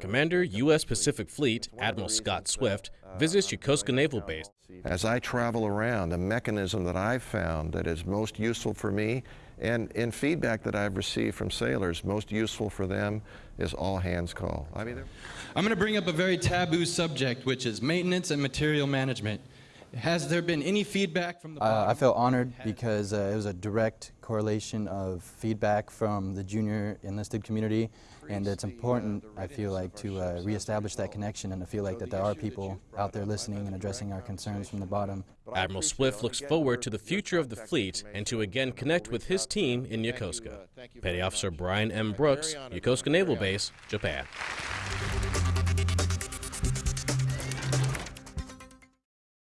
Commander, U.S. Pacific Fleet Admiral Scott Swift visits Yokosuka Naval Base. As I travel around, the mechanism that I've found that is most useful for me and in feedback that I've received from sailors, most useful for them is all hands call. I mean, I'm going to bring up a very taboo subject, which is maintenance and material management. Has there been any feedback from the uh, I felt honored because uh, it was a direct correlation of feedback from the junior enlisted community and it's important, I feel like, to uh, reestablish that connection and to feel like that there are people out there listening and addressing our concerns from the bottom. Admiral Swift looks forward to the future of the fleet and to again connect with his team in Yokosuka. Petty Officer Brian M. Brooks, Yokosuka Naval Base, Japan.